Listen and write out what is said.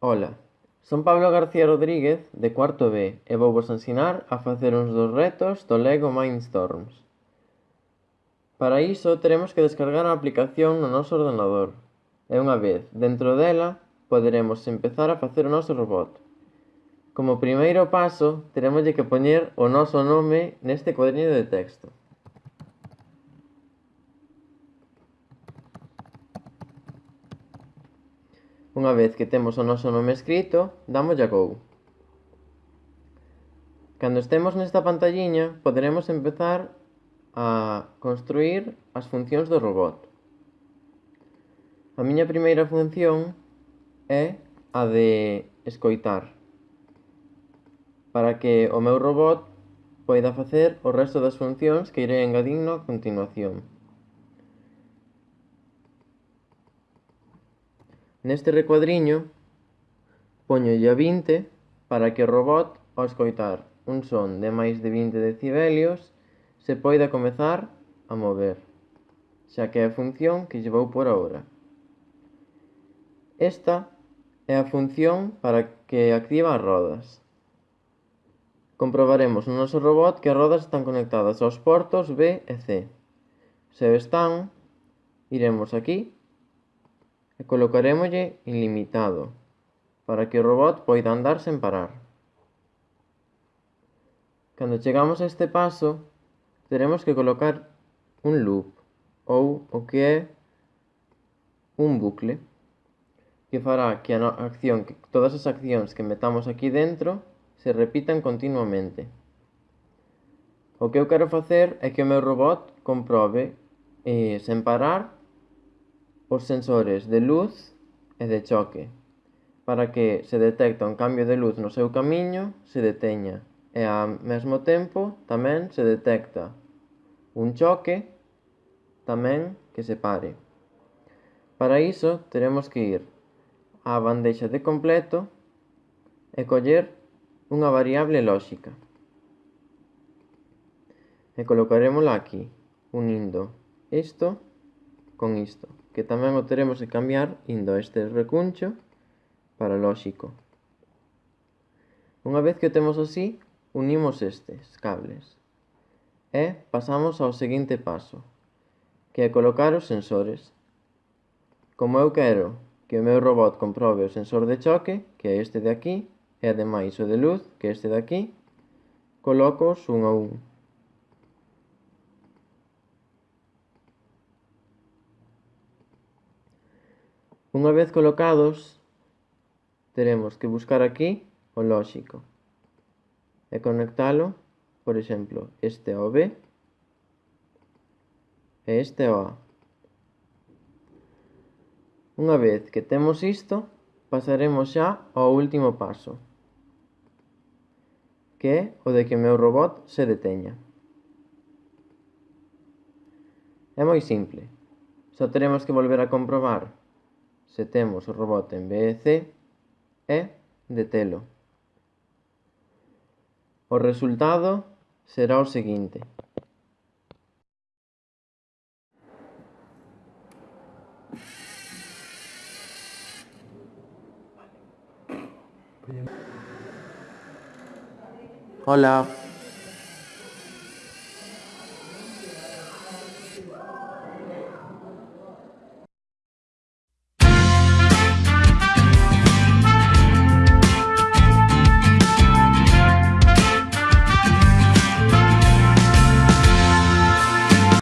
Ola, son Pablo García Rodríguez de cuarto B e vou vos ensinar a facer uns dos retos do Lego Mindstorms. Para iso teremos que descargar a aplicación no noso ordenador e unha vez dentro dela poderemos empezar a facer o noso robot. Como primeiro paso, teremoslle que poñer o noso nome neste cuadriño de texto. Unha vez que temos o noso nome escrito, damoslle a go. Cando estemos nesta pantalliña, poderemos empezar a construir as funcións do robot. A miña primeira función é a de escoitar, para que o meu robot poida facer o resto das funcións que irei engadindo a continuación. Neste recuadriño póñolle a 20 para que o robot, ao escoitar un son de máis de 20 decibelios, se poida comezar a mover, xa que é a función que lle vou por agora. Esta é a función para que activa as rodas. Comprobaremos no noso robot que as rodas están conectadas aos portos B e C. Se o están, iremos aquí E colocarémoslle ilimitado para que o robot poida andar sen parar. Cando chegamos a este paso, teremos que colocar un loop ou o que é un bucle que fará que a acción, que todas as accións que metamos aquí dentro se repitan continuamente. O que eu quero facer é que o meu robot comprobe eh, sen parar os sensores de luz e de choque, para que se detecta un cambio de luz no seu camiño se deteña e ao mesmo tempo tamén se detecta un choque tamén que se pare. Para iso teremos que ir á bandeixa de completo e coller unha variable lóxica. E colocarémola aquí, unindo isto con isto que tamén o teremos de cambiar indo a este recuncho para lóxico. Unha vez que o temos así, unimos estes cables e pasamos ao seguinte paso, que é colocar os sensores. Como eu quero que o meu robot comprobe o sensor de choque, que é este de aquí, e ademais o de luz, que é este de aquí, colocos un a un. Unha vez colocados, teremos que buscar aquí o lóxico e conectalo, por exemplo, este ao B e este ao A. Unha vez que temos isto, pasaremos xa ao último paso, que é o de que o meu robot se deteña. É moi simple. Só teremos que volver a comprobar se temos o robot en BEC e detelo. O resultado será o seguinte. Hola.